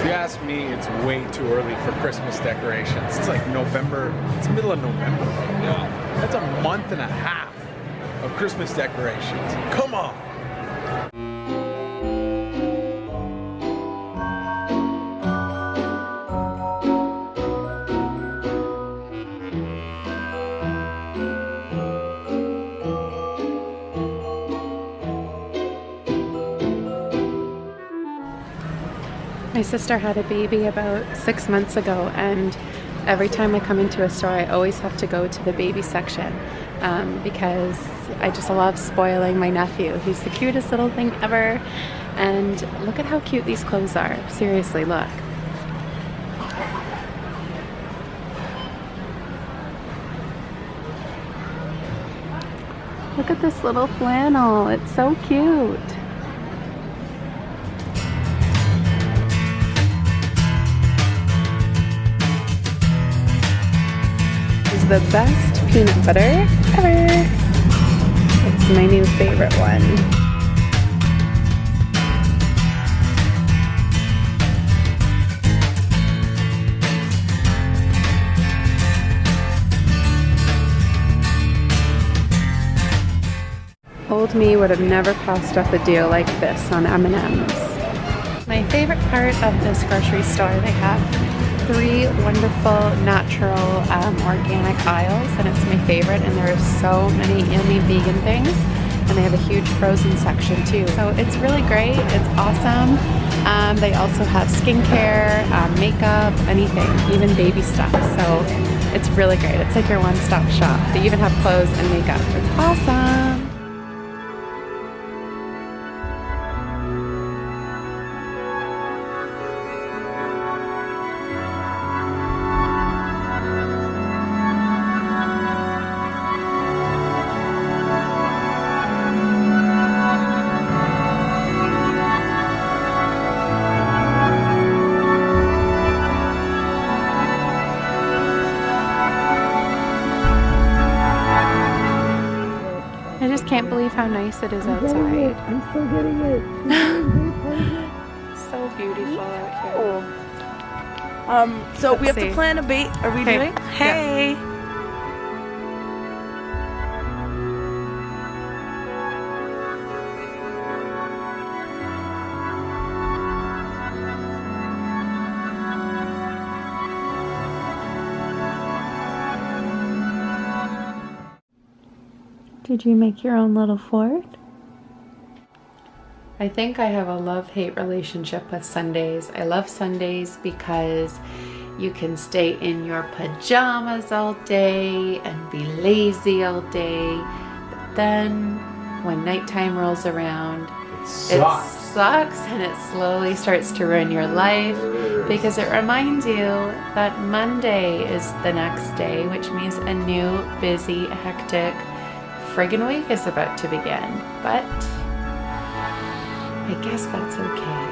If you ask me, it's way too early for Christmas decorations. It's like November, it's middle of November. That's a month and a half of Christmas decorations. Come on. My sister had a baby about six months ago, and every time I come into a store, I always have to go to the baby section um, because I just love spoiling my nephew. He's the cutest little thing ever. And look at how cute these clothes are. Seriously, look. Look at this little flannel. It's so cute. The best peanut butter ever. It's my new favorite one. Old me would have never passed up a deal like this on M&M's. My favorite part of this grocery store, they have three wonderful natural um, organic aisles and it's my favorite and there are so many yummy vegan things and they have a huge frozen section too. So it's really great. It's awesome. Um, they also have skincare um, makeup anything even baby stuff. So it's really great. It's like your one-stop shop. They even have clothes and makeup. It's awesome believe how nice it is outside. I'm still getting it. So beautiful out here. Um, so we Let's have see. to plan a bait. Are we Okay. doing? Yeah. Did you make your own little fort? I think I have a love-hate relationship with Sundays. I love Sundays because you can stay in your pajamas all day and be lazy all day. But then when nighttime rolls around, it sucks and it slowly starts to ruin your life because it reminds you that Monday is the next day, which means a new, busy, hectic friggin' week is about to begin. But I guess that's okay.